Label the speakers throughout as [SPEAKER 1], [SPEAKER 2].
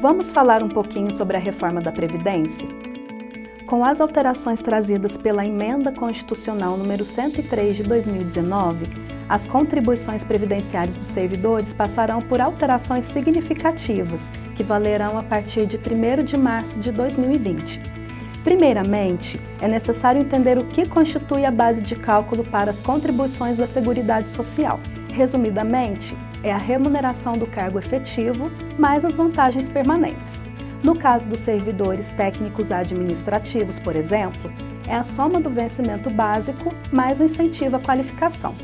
[SPEAKER 1] Vamos falar um pouquinho sobre a reforma da Previdência? Com as alterações trazidas pela Emenda Constitucional número 103 de 2019, as contribuições previdenciárias dos servidores passarão por alterações significativas, que valerão a partir de 1 de março de 2020. Primeiramente, é necessário entender o que constitui a base de cálculo para as contribuições da Seguridade Social. Resumidamente, é a remuneração do cargo efetivo mais as vantagens permanentes. No caso dos servidores técnicos administrativos, por exemplo, é a soma do vencimento básico mais o incentivo à qualificação.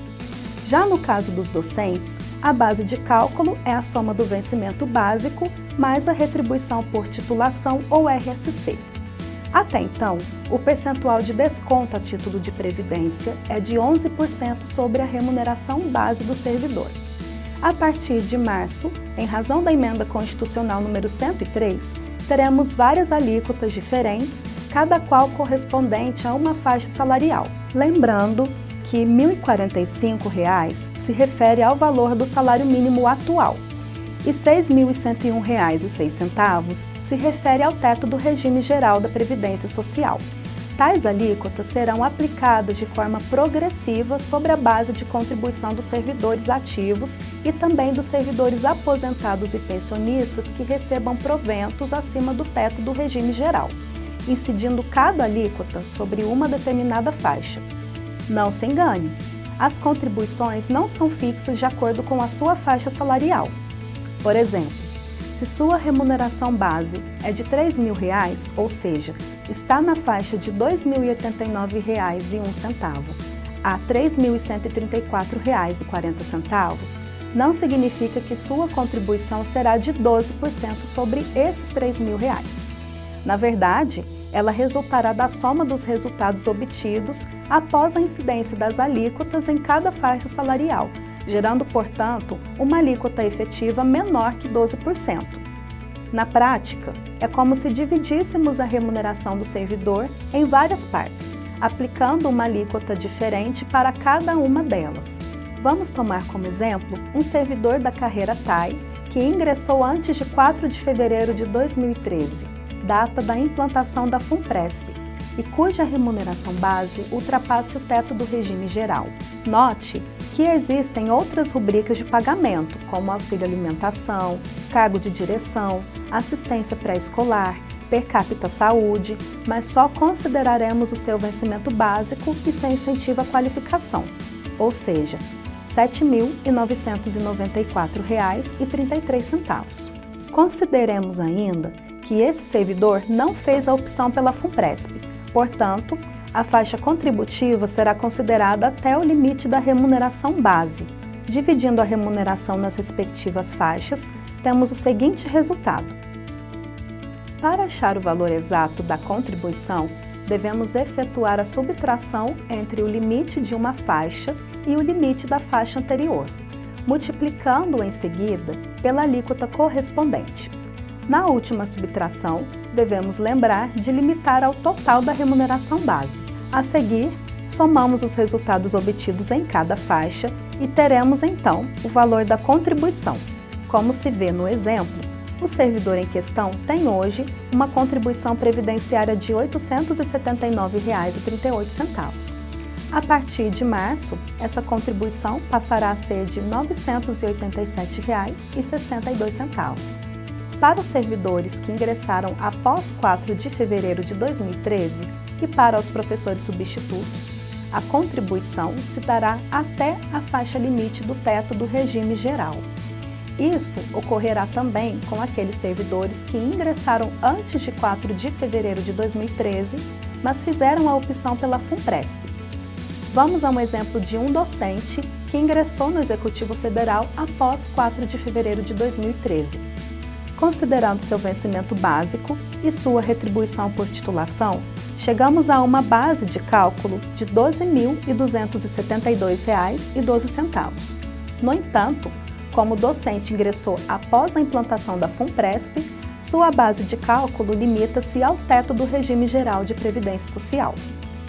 [SPEAKER 1] Já no caso dos docentes, a base de cálculo é a soma do vencimento básico mais a retribuição por titulação ou RSC. Até então, o percentual de desconto a título de previdência é de 11% sobre a remuneração base do servidor. A partir de março, em razão da emenda constitucional número 103, teremos várias alíquotas diferentes, cada qual correspondente a uma faixa salarial. Lembrando que R$ 1.045 se refere ao valor do salário mínimo atual e R$ 6.101,06 se refere ao teto do regime geral da Previdência Social. Tais alíquotas serão aplicadas de forma progressiva sobre a base de contribuição dos servidores ativos e também dos servidores aposentados e pensionistas que recebam proventos acima do teto do regime geral, incidindo cada alíquota sobre uma determinada faixa. Não se engane, as contribuições não são fixas de acordo com a sua faixa salarial. Por exemplo, se sua remuneração base é de R$ 3.000, ou seja, está na faixa de R$ 2.089,01 a R$ 3.134,40, não significa que sua contribuição será de 12% sobre esses R$ 3.000. Na verdade, ela resultará da soma dos resultados obtidos após a incidência das alíquotas em cada faixa salarial, gerando, portanto, uma alíquota efetiva menor que 12%. Na prática, é como se dividíssemos a remuneração do servidor em várias partes, aplicando uma alíquota diferente para cada uma delas. Vamos tomar como exemplo um servidor da carreira TAI que ingressou antes de 4 de fevereiro de 2013, data da implantação da FUNPRESP, e cuja remuneração base ultrapasse o teto do regime geral. Note que existem outras rubricas de pagamento, como auxílio alimentação, cargo de direção, assistência pré-escolar, per capita saúde, mas só consideraremos o seu vencimento básico e seu incentivo à qualificação, ou seja, R$ 7.994,33. Consideremos ainda que esse servidor não fez a opção pela FUNPRESP, portanto, a faixa contributiva será considerada até o limite da remuneração base. Dividindo a remuneração nas respectivas faixas, temos o seguinte resultado. Para achar o valor exato da contribuição, devemos efetuar a subtração entre o limite de uma faixa e o limite da faixa anterior, multiplicando em seguida pela alíquota correspondente. Na última subtração, devemos lembrar de limitar ao total da remuneração base. A seguir, somamos os resultados obtidos em cada faixa e teremos então o valor da contribuição. Como se vê no exemplo, o servidor em questão tem hoje uma contribuição previdenciária de R$ 879,38. A partir de março, essa contribuição passará a ser de R$ 987,62. Para os servidores que ingressaram após 4 de fevereiro de 2013 e para os professores substitutos, a contribuição se dará até a faixa limite do teto do regime geral. Isso ocorrerá também com aqueles servidores que ingressaram antes de 4 de fevereiro de 2013, mas fizeram a opção pela FUNPRESP. Vamos a um exemplo de um docente que ingressou no Executivo Federal após 4 de fevereiro de 2013 considerando seu vencimento básico e sua retribuição por titulação, chegamos a uma base de cálculo de R$ 12.272,12. No entanto, como o docente ingressou após a implantação da FUNPRESP, sua base de cálculo limita-se ao teto do regime geral de previdência social.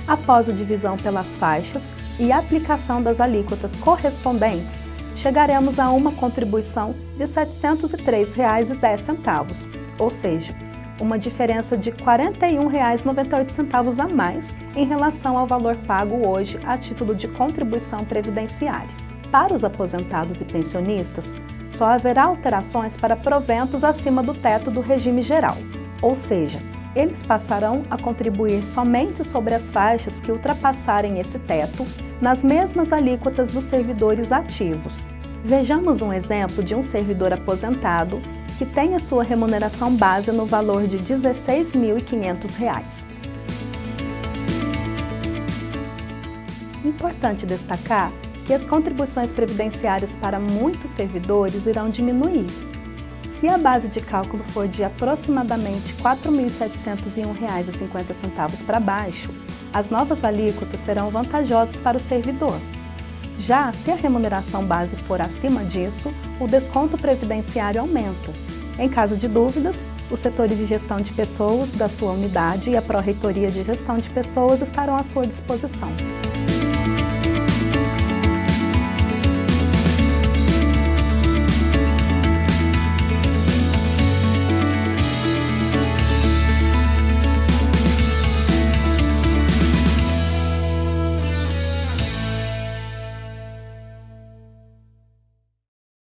[SPEAKER 1] Após a divisão pelas faixas e aplicação das alíquotas correspondentes, chegaremos a uma contribuição de R$ 703,10, ou seja, uma diferença de R$ 41,98 a mais em relação ao valor pago hoje a título de contribuição previdenciária. Para os aposentados e pensionistas, só haverá alterações para proventos acima do teto do regime geral, ou seja, eles passarão a contribuir somente sobre as faixas que ultrapassarem esse teto, nas mesmas alíquotas dos servidores ativos. Vejamos um exemplo de um servidor aposentado que tem a sua remuneração base no valor de R$ 16.500. Importante destacar que as contribuições previdenciárias para muitos servidores irão diminuir. Se a base de cálculo for de aproximadamente R$ 4.701,50 para baixo, as novas alíquotas serão vantajosas para o servidor. Já se a remuneração base for acima disso, o desconto previdenciário aumenta. Em caso de dúvidas, os setores de gestão de pessoas da sua unidade e a Pró-Reitoria de Gestão de Pessoas estarão à sua disposição.